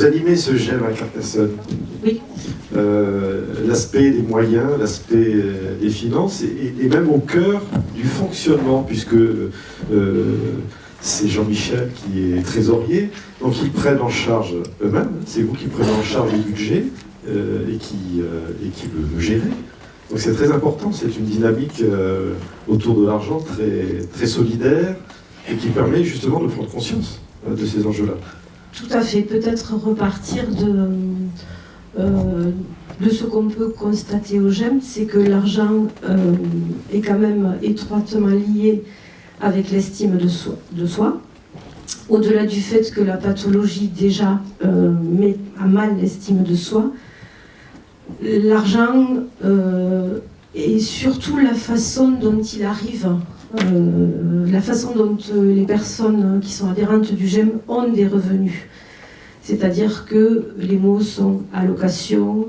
vous animez ce GEM à Carcassonne. Oui. Euh, l'aspect des moyens, l'aspect euh, des finances, et, même au cœur du fonctionnement, puisque c'est Jean-Michel qui est trésorier, donc ils prennent en charge eux-mêmes, c'est vous qui prenez en charge le budget et, qui, et qui le, gérez. Donc c'est très important, c'est une dynamique autour de l'argent très, très solidaire et qui permet justement de prendre conscience de ces enjeux-là. Tout à fait, peut-être repartir de, euh, ce qu'on peut constater au GEM, c'est que l'argent euh, est quand même étroitement lié avec l'estime de soi. De soi. Au-delà du fait que la pathologie déjà euh, met à mal l'estime de soi, l'argent et surtout la façon dont il arrive la façon dont euh, les personnes qui sont adhérentes du GEM ont des revenus. C'est-à-dire que les mots sont allocation,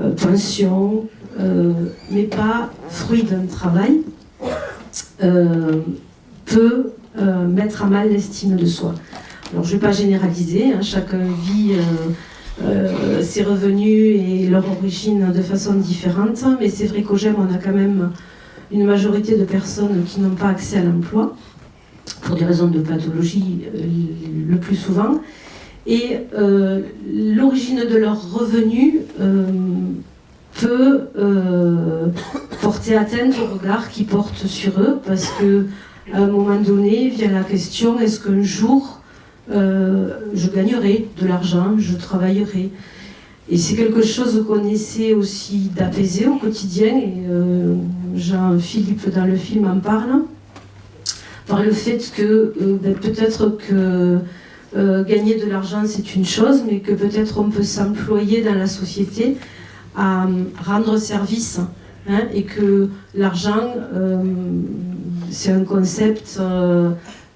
euh, pension, mais pas fruit d'un travail, peut mettre à mal l'estime de soi. Alors je ne vais pas généraliser, hein, chacun vit ses revenus et leur origine de façon différente, mais c'est vrai qu'au GEM on a quand même une majorité de personnes qui n'ont pas accès à l'emploi, pour des raisons de pathologie euh, le plus souvent, et euh, l'origine de leurs revenus euh, peut porter atteinte au regard qu'ils portent sur eux, parce que à un moment donné vient la question est-ce qu'un jour je gagnerai de l'argent, je travaillerai? Et c'est quelque chose qu'on essaie aussi d'apaiser au quotidien, Jean-Philippe dans le film en parle, par le fait que euh, ben, peut-être que euh, gagner de l'argent c'est une chose, mais que peut-être on peut s'employer dans la société à rendre service, hein, et que l'argent c'est un concept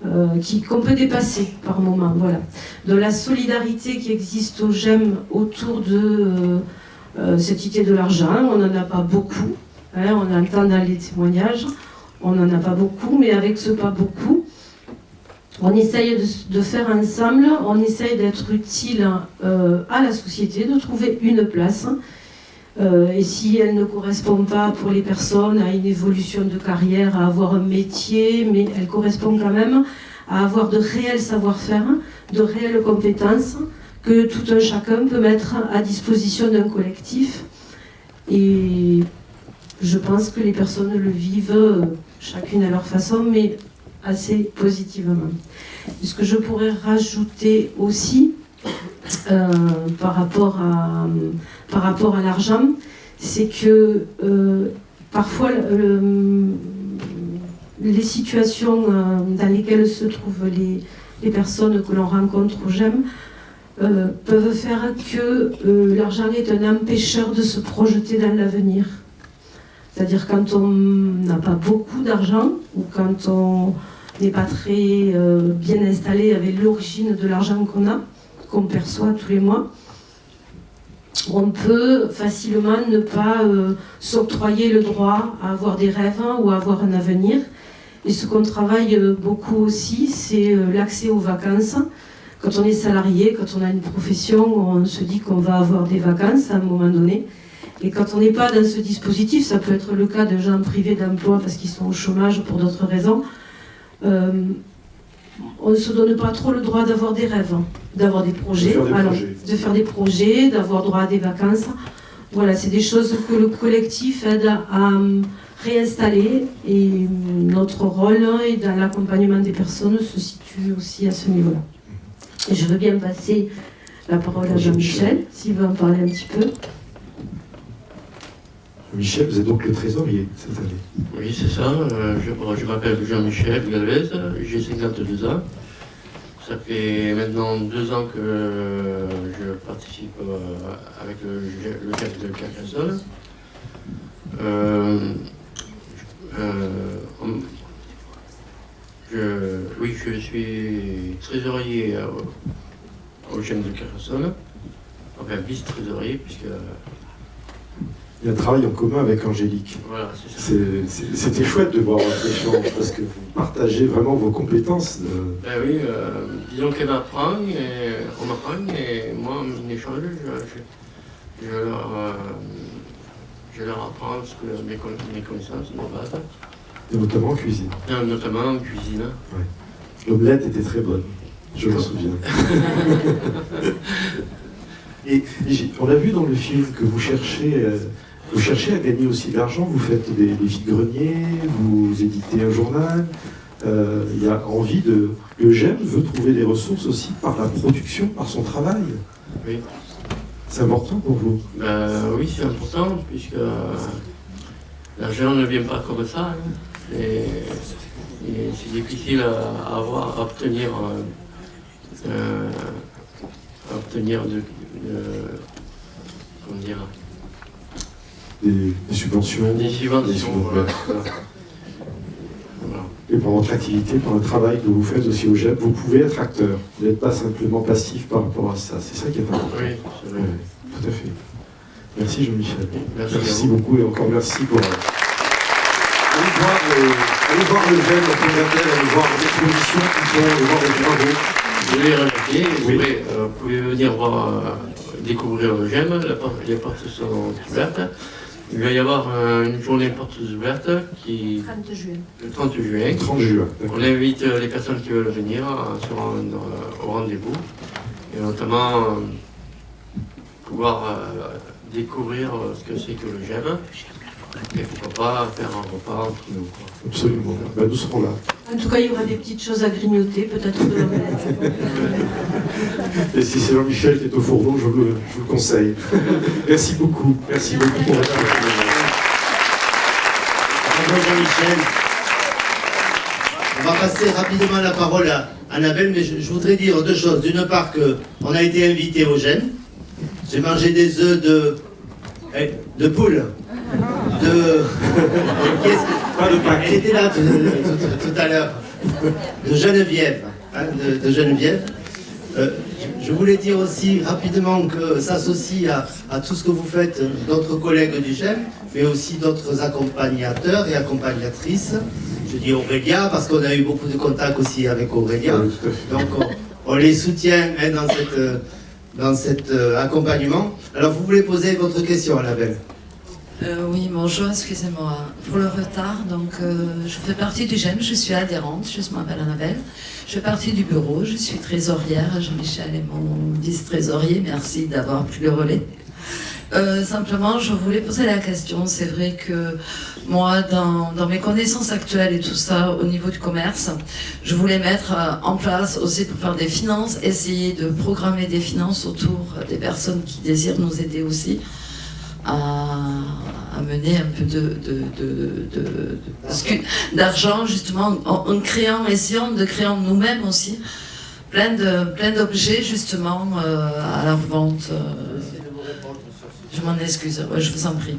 euh, qu'on peut dépasser par moment. Voilà. De la solidarité qui existe au GEM autour de euh, euh, cette idée de l'argent, on n'en a pas beaucoup. Hein, on entend dans les témoignages, on n'en a pas beaucoup, mais avec ce pas beaucoup, on essaye de, faire ensemble, on essaye d'être utile à la société, de trouver une place. et si elle ne correspond pas pour les personnes à une évolution de carrière, à avoir un métier, mais elle correspond quand même à avoir de réels savoir-faire, de réelles compétences que tout un chacun peut mettre à disposition d'un collectif. Je pense que les personnes le vivent chacune à leur façon, mais assez positivement. Ce que je pourrais rajouter aussi euh, par rapport à, l'argent, c'est que euh, parfois les situations euh, dans lesquelles se trouvent les, personnes que l'on rencontre GEM euh, peuvent faire que euh, l'argent est un empêcheur de se projeter dans l'avenir. C'est-à-dire quand on n'a pas beaucoup d'argent ou quand on n'est pas très bien installé avec l'origine de l'argent qu'on a, qu'on perçoit tous les mois, on peut facilement ne pas s'octroyer le droit à avoir des rêves ou à avoir un avenir et ce qu'on travaille euh, beaucoup aussi, c'est euh, l'accès aux vacances. Quand on est salarié, quand on a une profession, on se dit qu'on va avoir des vacances à un moment donné. Et quand on n'est pas dans ce dispositif, ça peut être le cas de gens privés d'emploi parce qu'ils sont au chômage pour d'autres raisons, euh, on ne se donne pas trop le droit d'avoir des rêves, hein, d'avoir des projets, de faire des projets, d'avoir droit à des vacances. Voilà, c'est des choses que le collectif aide à, réinstaller et notre rôle et dans l'accompagnement des personnes se situe aussi à ce niveau-là. Et je veux bien passer la parole à Jean-Michel, s'il veut en parler un petit peu. Michel, vous êtes donc le trésorier cette année Oui, c'est ça. Euh, je, m'appelle Jean-Michel Galvez, j'ai 52 ans. Ça fait maintenant deux ans que je participe euh, avec le, le de Carcassonne. Euh, oui, je suis trésorier au GEM de Carcassonne, enfin vice-trésorier, puisque Il y a un travail en commun avec Angélique. Voilà, C'était chouette de voir votre échange parce que vous partagez vraiment vos compétences. euh, Ben oui, euh, disons qu'elle m'apprend, et on m'apprend, et moi, en échange, je, je, je leur, euh, je leur apprends ce que mes, mes connaissances de base, et notamment en cuisine. Euh, notamment en cuisine. L'omelette était très bonne, je me souviens. Et on a vu dans le film que vous cherchez, euh, vous cherchez à gagner aussi de l'argent, vous faites des, des vides-greniers, vous éditez un journal. Euh, Il y a envie de. Le GEM veut trouver des ressources aussi par la production, par son travail. Oui. C'est important pour vous? Ben oui, c'est important, puisque euh, l'argent ne vient pas comme ça. hein. Et, et c'est difficile à, avoir, à obtenir, euh, euh, à obtenir de, de- comment dire, Des, des subventions. des subventions. Voilà, voilà. Et par votre activité, par le travail que vous faites aussi au GEM, vous pouvez être acteur. Vous n'êtes pas simplement passif par rapport à ça. C'est ça qui est important. Oui, c'est vrai. Tout à fait. Merci Jean-Michel. Merci, beaucoup et encore merci pour. euh, Allez voir le, allez voir le Fondatel, allez voir les expositions qui sont, allez voir les travaux. Je vais rajouter, vous, Oui. pouvez, euh, vous pouvez venir voir, euh, découvrir le GEM, les portes sont ouvertes. Il va y avoir euh, une journée portes ouvertes qui, 30 juin. le 30 juin. 30 juin. On invite euh, les personnes qui veulent venir à se rendre euh, au rendez-vous et notamment euh, pouvoir euh, découvrir euh, ce que c'est que le GEM et pourquoi pas faire un repas entre nous. quoi. Absolument. Ben, nous serons là. En tout cas, il y aura des petites choses à grignoter, peut-être de. Et si c'est Jean-Michel qui est au fourneau, je vous le, je vous le conseille. merci beaucoup. Merci beaucoup pour votre Jean-Michel. On va passer rapidement la parole à Annabelle, mais je, je voudrais dire deux choses. D'une part, qu'on a été invité au GEM. J'ai mangé des œufs de, eh, de poule. De. Pas Pâques. Là tout, tout- tout à l'heure. De Geneviève. hein, de, de Geneviève. Euh, je- voulais dire aussi rapidement que s'associe à, à tout ce que vous faites, d'autres collègues du GEM, mais aussi d'autres accompagnateurs et accompagnatrices. Je dis Aurélia parce qu'on a eu beaucoup de contacts aussi avec Aurélia. À fait. Donc on, on les soutient hein, dans, cette, euh, dans cet euh, accompagnement. Alors vous voulez poser votre question, Annabelle Euh, oui, bonjour, excusez-moi pour le retard. Donc, euh, je fais partie du GEM, je suis adhérente, je m'appelle Annabelle. Je fais partie du bureau, je suis trésorière. Jean-Michel est mon vice-trésorier, merci d'avoir pris le relais. Euh, simplement, je voulais poser la question. C'est vrai que moi, dans, mes connaissances actuelles et tout ça, au niveau du commerce, je voulais mettre en place aussi pour faire des finances, essayer de programmer des finances autour des personnes qui désirent nous aider aussi à, à mener un peu de, de, de, de- de- parce que- d'argent justement en, en créant, essayant de créer en nous-mêmes aussi plein de plein d'objets justement euh, à la vente. euh. je m'en excuse, ouais, je vous en prie.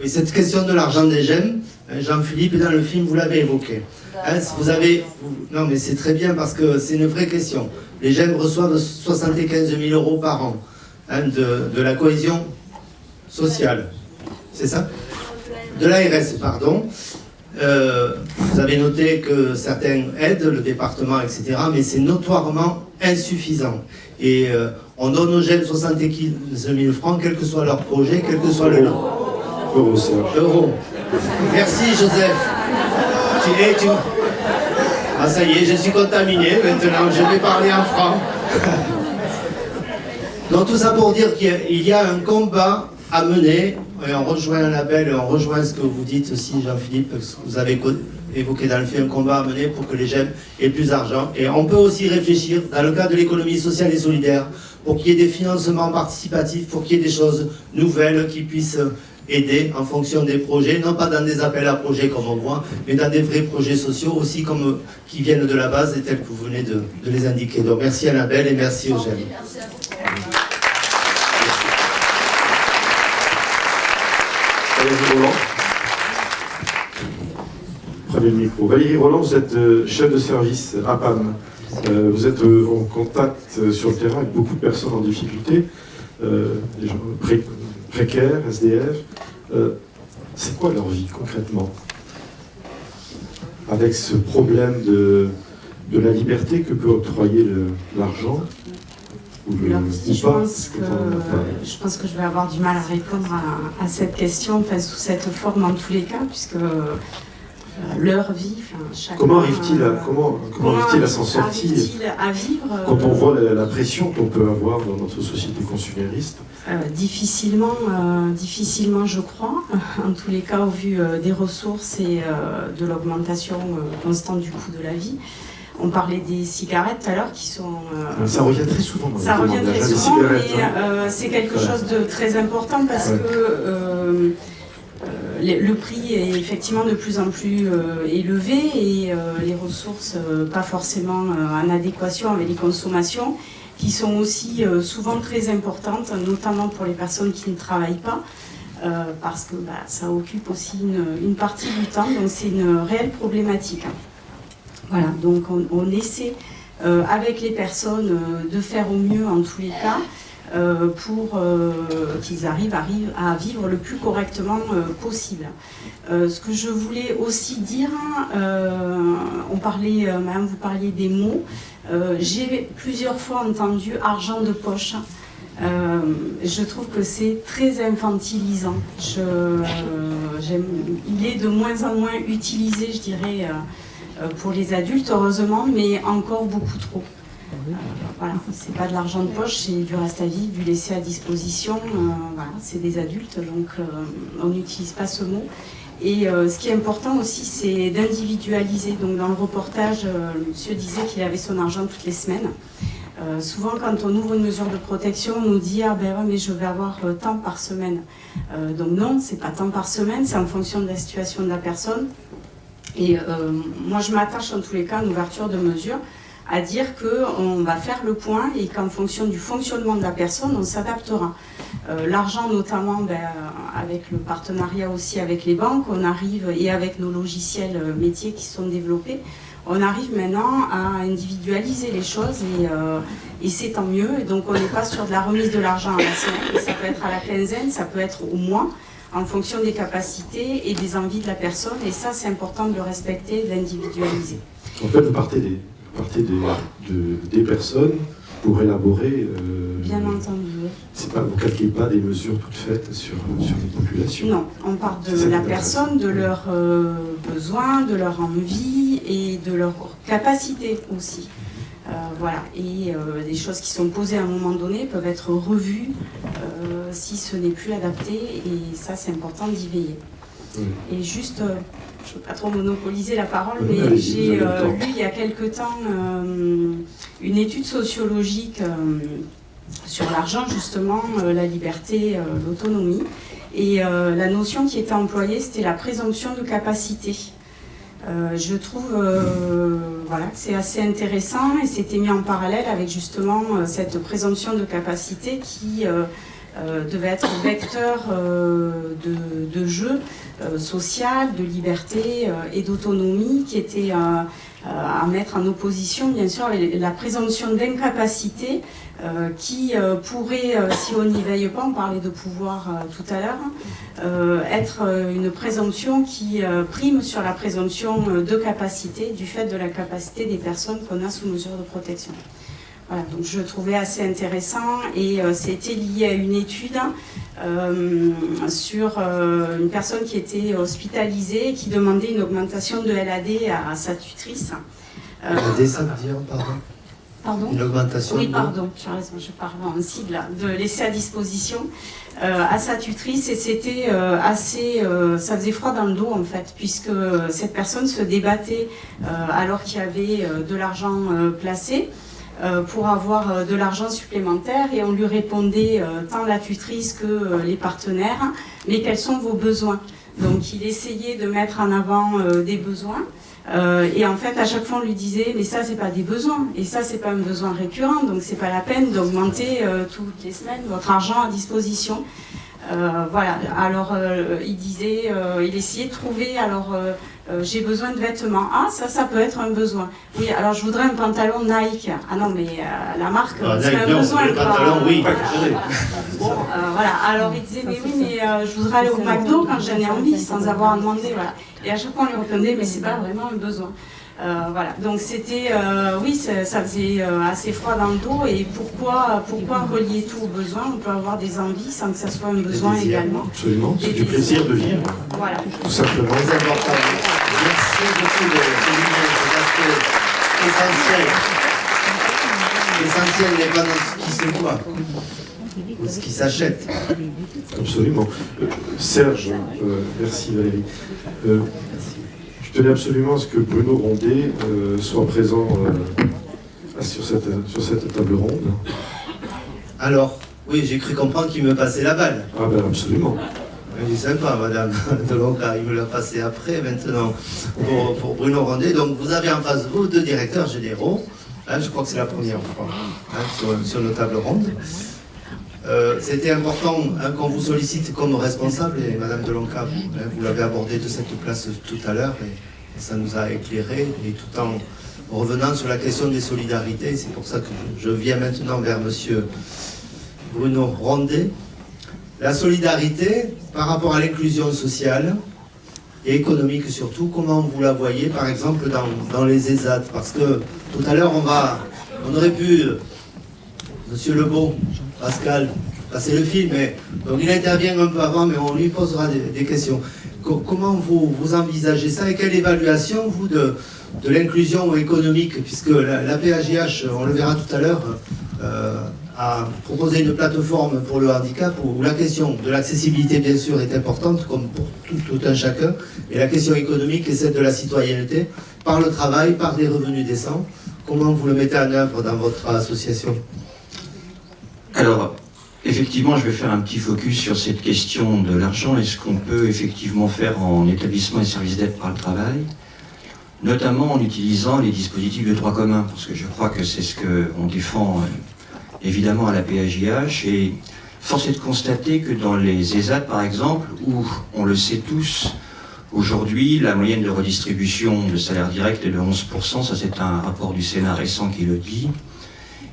Oui, cette question de l'argent des GEM, hein, Jean-Philippe, dans le film, vous l'avez évoqué. Hein, vous avez, vous- non mais c'est très bien parce que c'est une vraie question. Les GEM reçoivent 75 000 euros par an hein, de, de la cohésion sociale. C'est ça De l'ARS, pardon. Euh, vous avez noté que certains aident le département, etc. Mais c'est notoirement insuffisant. Et euh, on donne aux GEM 75 000 francs, quel que soit leur projet, quel que soit le nom. Euro. Euros. Merci Joseph. Tu. Ah ça y est, je suis contaminé maintenant, je vais parler en franc. Donc tout ça pour dire qu'il y a un combat à mener, et on rejoint un label, et on rejoint ce que vous dites aussi Jean-Philippe, ce que vous avez évoqué dans le film, un combat à mener pour que les GEM aient plus d'argent. Et on peut aussi réfléchir, dans le cadre de l'économie sociale et solidaire, pour qu'il y ait des financements participatifs, pour qu'il y ait des choses nouvelles qui puissent aider en fonction des projets, non pas dans des appels à projets comme on voit, mais dans des vrais projets sociaux aussi comme euh, qui viennent de la base et tels que vous venez de, de les indiquer. Donc merci Annabelle et merci Eugène. Valérie Roland. Prenez le micro. Valérie Roland, vous êtes euh, chef de service à PAM. Euh, vous êtes euh, en contact sur le terrain avec beaucoup de personnes en difficulté. Des gens pré- précaires, SDF. c'est quoi leur vie concrètement? Avec ce problème de, de la liberté que peut octroyer l'argent je, pense que, je pense que je vais avoir du mal à répondre à, cette question, enfin, sous cette forme en tous les cas, puisque euh, leur vie, chaque Comment arrive-t-il à, comment, comment arrive à s'en sortir à vivre Quand on voit la, pression qu'on peut avoir dans notre société consumériste euh, difficilement, euh, difficilement, je crois, en tous les cas, au vu des ressources et de l'augmentation constante du coût de la vie. On parlait des cigarettes tout à l'heure qui sont... Euh, ça revient très souvent. ça revient très souvent, mais hein. euh, c'est quelque chose de très important parce que euh, le prix est effectivement de plus en plus élevé et les ressources pas forcément en adéquation avec les consommations qui sont aussi souvent très importantes, notamment pour les personnes qui ne travaillent pas. parce que bah, ça occupe aussi une, partie du temps, donc c'est une réelle problématique. Voilà, donc on, essaie euh, avec les personnes euh, de faire au mieux en tous les cas euh, pour qu'ils arrivent, à vivre le plus correctement possible. ce que je voulais aussi dire, on parlait, madame, vous parliez des mots, j'ai plusieurs fois entendu argent de poche. je trouve que c'est très infantilisant. il est de moins en moins utilisé, je dirais, pour les adultes, heureusement, mais encore beaucoup trop. Euh, voilà, c'est pas de l'argent de poche, c'est du reste à vivre, du laisser à disposition. Euh, voilà, c'est des adultes, donc on n'utilise pas ce mot. Et ce qui est important aussi, c'est d'individualiser. Donc dans le reportage, le monsieur disait qu'il avait son argent toutes les semaines. souvent, quand on ouvre une mesure de protection, on nous dit ah ben ouais, mais je vais avoir tant par semaine. donc non, c'est pas tant par semaine, c'est en fonction de la situation de la personne. Et euh, moi, je m'attache en tous les cas une ouverture de mesure à dire qu'on va faire le point et qu'en fonction du fonctionnement de la personne, on s'adaptera. Euh, l'argent notamment, ben, avec le partenariat aussi avec les banques, on arrive, et avec nos logiciels euh, métiers qui sont développés, on arrive maintenant à individualiser les choses et, et c'est tant mieux. Et donc on n'est pas sur de la remise de l'argent à la semaine, ça peut être à la quinzaine, ça peut être au mois en fonction des capacités et des envies de la personne. Et ça, c'est important de le respecter, d'individualiser. En fait, vous partez des, des personnes pour élaborer... Euh, Bien entendu, oui. Pas, vous ne calculez pas des mesures toutes faites sur, sur les populations Non, on part de la personne, de leurs euh, besoins, de leur envie et de leur capacité aussi. Euh, voilà. Et des choses qui sont posées à un moment donné peuvent être revues si ce n'est plus adapté, et ça c'est important d'y veiller. Et juste, euh, je ne veux pas trop monopoliser la parole, mais j'ai euh, lu il y a quelque temps euh, une étude sociologique sur l'argent, justement, la liberté, l'autonomie, et la notion qui était employée, c'était la présomption de capacité. Je trouve voilà, que c'est assez intéressant et c'était mis en parallèle avec justement cette présomption de capacité qui euh, devait être vecteur euh, de, jeu euh, social, de liberté et d'autonomie qui était à mettre en opposition, bien sûr, la présomption d'incapacité qui pourrait, si on n'y veille pas, on parlait de pouvoir tout à l'heure, être une présomption qui prime sur la présomption de capacité du fait de la capacité des personnes qu'on a sous mesure de protection. Voilà, donc je trouvais assez intéressant et euh, c'était lié à une étude euh, sur euh, une personne qui était hospitalisée et qui demandait une augmentation de LAD à, sa tutrice. LAD, ça veut dire, pardon Pardon Une augmentation Oui, pardon, je parle en cible, de laisser à disposition à sa tutrice et c'était assez, ça faisait froid dans le dos en fait, puisque cette personne se débattait alors qu'il y avait de l'argent placé pour avoir euh, de l'argent supplémentaire et on lui répondait euh, tant la tutrice que les partenaires, mais quels sont vos besoins Donc il essayait de mettre en avant des besoins et en fait à chaque fois on lui disait mais ça c'est pas des besoins et ça c'est pas un besoin récurrent donc c'est pas la peine d'augmenter toutes les semaines votre argent à disposition. voilà, alors il disait, il essayait de trouver alors euh, j'ai besoin de vêtements. Ah, ça, ça peut être un besoin. Oui, alors je voudrais un pantalon Nike. Ah non, mais euh, la marque, Ah, c'est Nike, un non, besoin. le pantalon, oui. Voilà. Bon, euh, voilà. Alors il disait, mais oui, mais euh, je voudrais aller au McDo quand j'en ai envie, sans avoir à demander. Voilà. Et à chaque fois, on lui répondait, mais c'est pas vraiment un besoin. Euh, voilà, donc c'était, euh, oui, ça, ça faisait euh, assez froid dans le dos. Et pourquoi, pourquoi relier tout au besoin? On peut avoir des envies sans que ça soit un besoin désirs. également. Absolument, c'est du plaisir de vivre, Voilà. tout simplement. Important. Merci beaucoup de essentiel. L'essentiel n'est pas dans ce qui se voit, ou ce qui s'achète. Absolument. Euh, Serge, euh, merci Valérie. Euh, je tenais absolument à ce que Bruno Rondet soit présent sur, cette, sur cette table ronde. Alors, oui, j'ai cru comprendre qu'il me passait la balle. Ah ben absolument. Est sympa, madame Delonca, il me l'a passé après, maintenant, pour, Bruno Rondet. Donc, vous avez en face de vous deux directeurs généraux. Hein, je crois que c'est la première fois hein, sur, sur nos tables rondes. Euh, C'était important hein, qu'on vous sollicite comme responsable, et madame Delonca, vous, vous l'avez abordé de cette place tout à l'heure, et, ça nous a éclairé, et tout en revenant sur la question des solidarités, c'est pour ça que je viens maintenant vers monsieur Bruno Rondet. La solidarité par rapport à l'inclusion sociale et économique surtout, comment vous la voyez par exemple dans, dans les ESAT Parce que tout à l'heure on va, on aurait pu, euh, Monsieur Lebeau, Pascal, passer le film, mais, donc il intervient un peu avant, mais on lui posera des, questions. Co- comment vous, vous envisagez ça et quelle évaluation vous de, de l'inclusion économique, puisque la, la PAGH, on le verra tout à l'heure, euh, a proposé une plateforme pour le handicap où la question de l'accessibilité, bien sûr, est importante, comme pour tout, tout un chacun, et la question économique est celle de la citoyenneté, par le travail, par des revenus décents. Comment vous le mettez en œuvre dans votre association? Alors, effectivement, je vais faire un petit focus sur cette question de l'argent. Et ce qu'on peut effectivement faire en établissement et service d'aide par le travail, notamment en utilisant les dispositifs de droit commun, parce que je crois que c'est ce qu'on défend euh, évidemment à la PAJH. Et force est de constater que dans les ESAT, par exemple, où on le sait tous, Aujourd'hui, la moyenne de redistribution de salaire direct est de 11%, ça c'est un rapport du Sénat récent qui le dit,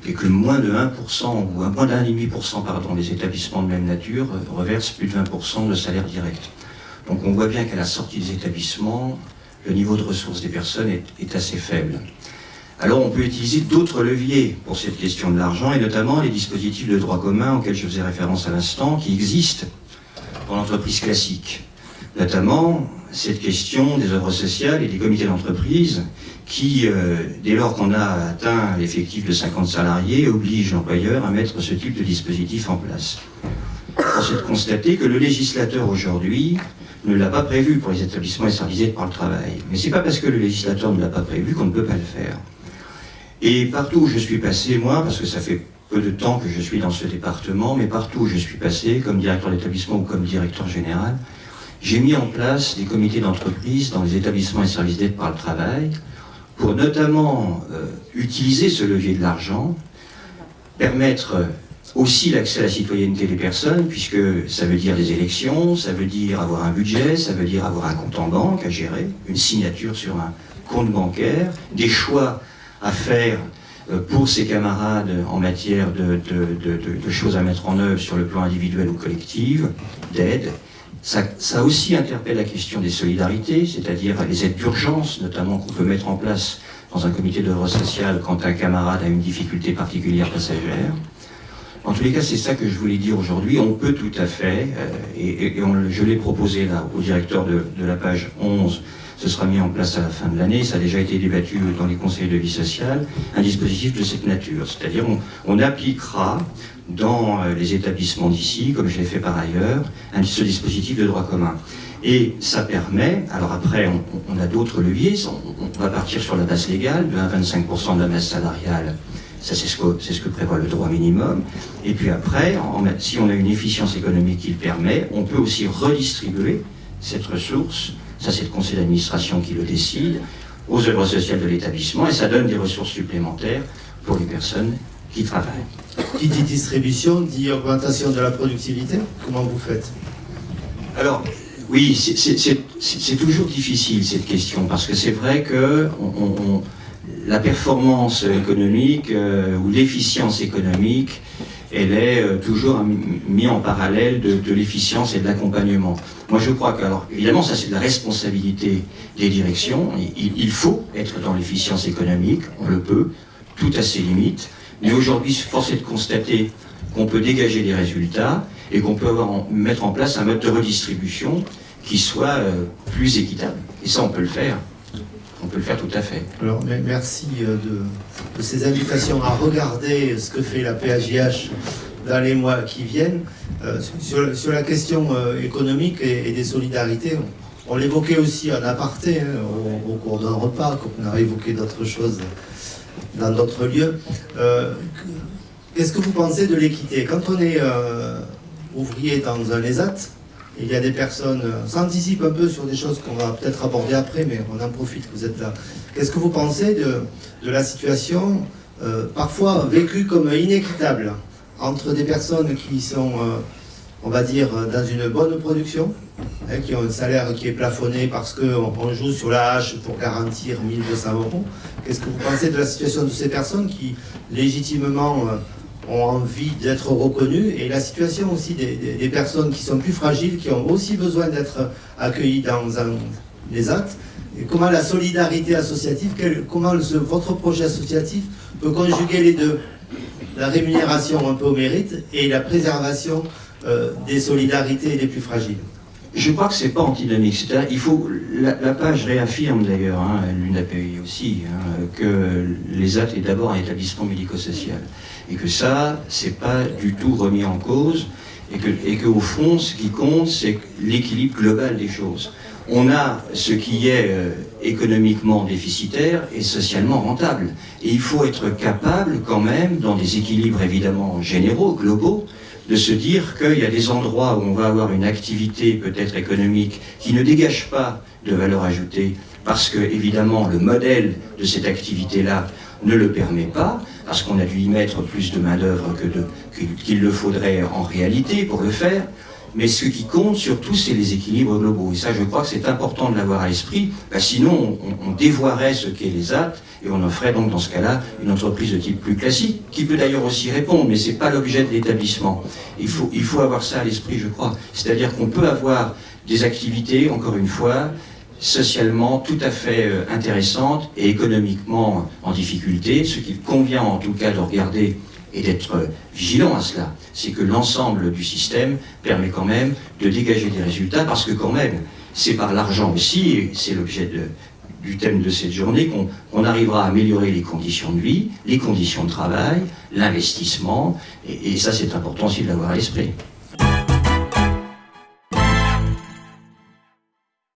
et que moins de 1% ou moins d'un demi pour cent, pardon, des établissements de même nature euh, reversent plus de 20% de salaire direct. Donc on voit bien qu'à la sortie des établissements, le niveau de ressources des personnes est assez faible. Alors on peut utiliser d'autres leviers pour cette question de l'argent, et notamment les dispositifs de droit commun auxquels je faisais référence à l'instant, qui existent dans l'entreprise classique. Notamment cette question des œuvres sociales et des comités d'entreprise qui, euh, dès lors qu'on a atteint l'effectif de 50 salariés, oblige l'employeur à mettre ce type de dispositif en place. Est de constater que le législateur aujourd'hui ne l'a pas prévu pour les établissements d'aide par le travail. Mais c'est pas parce que le législateur ne l'a pas prévu qu'on ne peut pas le faire. Et partout où je suis passé, moi, parce que ça fait peu de temps que je suis dans ce département, mais partout où je suis passé, comme directeur d'établissement ou comme directeur général, j'ai mis en place des comités d'entreprise dans les établissements et services d'aide par le travail pour notamment euh, utiliser ce levier de l'argent, permettre aussi l'accès à la citoyenneté des personnes, puisque ça veut dire des élections, ça veut dire avoir un budget, ça veut dire avoir un compte en banque à gérer, une signature sur un compte bancaire, des choix à faire euh, pour ses camarades en matière de, choses à mettre en œuvre sur le plan individuel ou collectif, d'aide. Ça, aussi interpelle la question des solidarités, c'est-à-dire les aides d'urgence, notamment qu'on peut mettre en place dans un comité d'œuvre sociale quand un camarade a une difficulté particulière passagère. En tous les cas, c'est ça que je voulais dire aujourd'hui. On peut tout à fait, euh, et, je l'ai proposé au directeur de la page 11, ce sera mis en place à la fin de l'année, ça a déjà été débattu dans les conseils de vie sociale, un dispositif de cette nature. C'est-à-dire on, appliquera dans euh, les établissements d'ici, comme je l'ai fait par ailleurs, ce dispositif de droit commun. Et ça permet, alors après on, a d'autres leviers, on, va partir sur la base légale de 1 à 25% de la masse salariale, ça c'est ce, que, prévoit le droit minimum. Et puis après, si on a une efficience économique qui le permet, on peut aussi redistribuer cette ressource, ça c'est le conseil d'administration qui le décide, aux œuvres sociales de l'établissement, et ça donne des ressources supplémentaires pour les personnes qui travaillent. Qui dit distribution dit augmentation de la productivité Comment vous faites? Alors, Oui, c'est toujours difficile cette question, parce que c'est vrai que la performance économique euh, ou l'efficience économique, elle est euh, toujours mise en parallèle de, l'efficience et de l'accompagnement. Moi je crois que, alors évidemment ça c'est de la responsabilité des directions, il, faut être dans l'efficience économique, on le peut, tout à ses limites, mais aujourd'hui force est de constater qu'on peut dégager des résultats et qu'on peut avoir, mettre en place un mode de redistribution qui soit euh, plus équitable. Et ça, on peut le faire. On peut le faire tout à fait. Alors, merci euh, de, ces invitations à regarder ce que fait la PAJH dans les mois qui viennent. Euh, sur, la question économique et, des solidarités, on, l'évoquait aussi en aparté hein, au, cours d'un repas, on a évoqué d'autres choses dans d'autres lieux. Qu'est-ce que vous pensez de l'équité? Quand on est ouvrier dans un ESAT, il y a des personnes, euh, anticipe un peu sur des choses qu'on va peut-être aborder après, mais on en profite que vous êtes là. Qu'est-ce que vous pensez de, de la situation, euh, parfois vécue comme inéquitable, entre des personnes qui sont, euh, on va dire, dans une bonne production, hein, qui ont un salaire qui est plafonné parce qu'on joue sur la hache pour garantir 1200 euros? Qu'est-ce que vous pensez de la situation de ces personnes qui, légitimement, ont envie d'être reconnus. Et la situation aussi des, personnes qui sont plus fragiles, qui ont aussi besoin d'être accueillies dans les actes, et comment la solidarité associative, comment votre projet associatif peut conjuguer les deux, la rémunération un peu au mérite et la préservation euh, des solidarités les plus fragiles. Je crois que c'est pas antinomique. Il faut, la, page réaffirme d'ailleurs, hein, l'UNAPI aussi, hein, que les actes est d'abord un établissement médico-social et que ça, c'est pas du tout remis en cause, et que, et qu'au fond, ce qui compte, c'est l'équilibre global des choses. On a ce qui est euh, économiquement déficitaire et socialement rentable. Et il faut être capable quand même, dans des équilibres évidemment généraux, globaux, de se dire qu'il y a des endroits où on va avoir une activité peut-être économique qui ne dégage pas de valeur ajoutée, parce que évidemment le modèle de cette activité-là ne le permet pas, parce qu'on a dû y mettre plus de main-d'œuvre qu'il le faudrait en réalité pour le faire. Mais ce qui compte surtout, c'est les équilibres globaux. Et ça, je crois que c'est important de l'avoir à l'esprit. Bah, sinon, on, dévoirait ce qu'est les actes et on en donc dans ce cas-là une entreprise de type plus classique, qui peut d'ailleurs aussi répondre, mais ce n'est pas l'objet de l'établissement. Il faut, il faut avoir ça à l'esprit, je crois. C'est-à-dire qu'on peut avoir des activités, encore une fois, socialement tout à fait euh, intéressante et économiquement en difficulté. Ce qu'il convient en tout cas de regarder et d'être vigilant à cela, c'est que l'ensemble du système permet quand même de dégager des résultats parce que quand même, c'est par l'argent aussi, c'est l'objet du thème de cette journée, qu'on arrivera à améliorer les conditions de vie, les conditions de travail, l'investissement, et, et ça c'est important aussi de l'avoir à l'esprit.